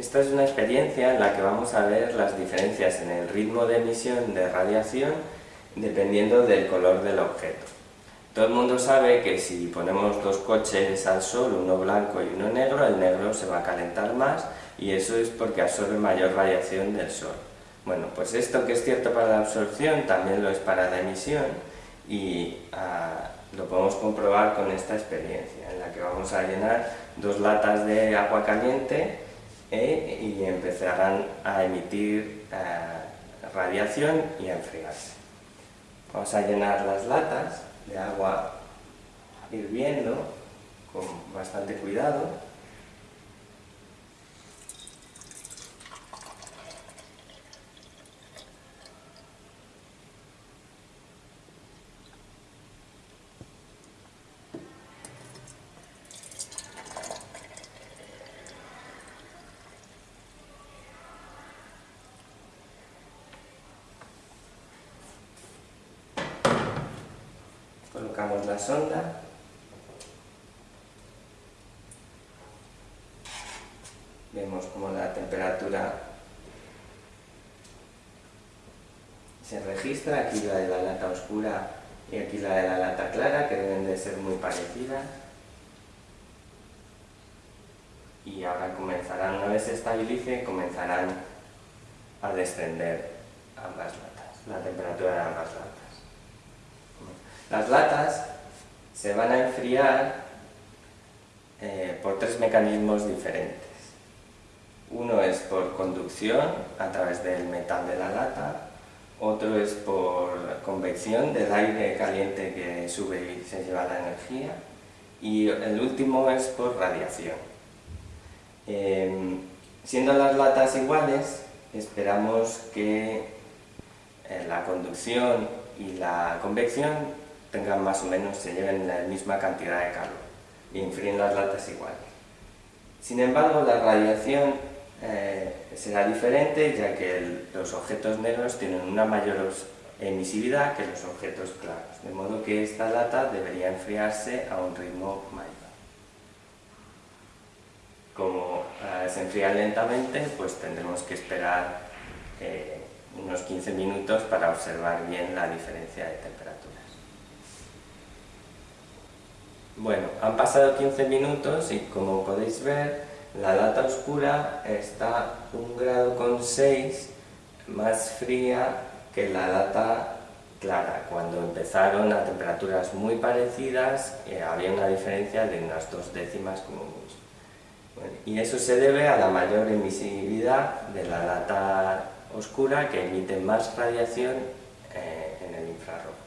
Esta es una experiencia en la que vamos a ver las diferencias en el ritmo de emisión de radiación dependiendo del color del objeto. Todo el mundo sabe que si ponemos dos coches al sol, uno blanco y uno negro, el negro se va a calentar más y eso es porque absorbe mayor radiación del sol. Bueno, pues esto que es cierto para la absorción también lo es para la emisión y ah, lo podemos comprobar con esta experiencia en la que vamos a llenar dos latas de agua caliente eh, y empezarán a emitir eh, radiación y a enfriarse. Vamos a llenar las latas de agua hirviendo con bastante cuidado la sonda vemos como la temperatura se registra, aquí la de la lata oscura y aquí la de la lata clara, que deben de ser muy parecidas. Y ahora comenzarán, una vez se estabilice, comenzarán a descender ambas latas, la temperatura de ambas latas. Las latas se van a enfriar eh, por tres mecanismos diferentes. Uno es por conducción a través del metal de la lata, otro es por convección del aire caliente que sube y se lleva la energía, y el último es por radiación. Em, siendo las latas iguales, esperamos que eh, la conducción y la convección tengan más o menos, se lleven la misma cantidad de calor y enfríen las latas igual. Sin embargo, la radiación eh, será diferente ya que los objetos negros tienen una mayor emisividad que los objetos claros, de modo que esta lata debería enfriarse a un ritmo mayor. Como eh, se enfría lentamente, pues tendremos que esperar eh, unos 15 minutos para observar bien la diferencia de temperaturas. Bueno, han pasado 15 minutos y como podéis ver, la lata oscura está un grado con 6 más fría que la lata clara. Cuando empezaron a temperaturas muy parecidas, eh, había una diferencia de unas dos décimas como mucho. y eso se debe a la mayor emisividad de la lata oscura que emite más radiación eh, en el infrarrojo.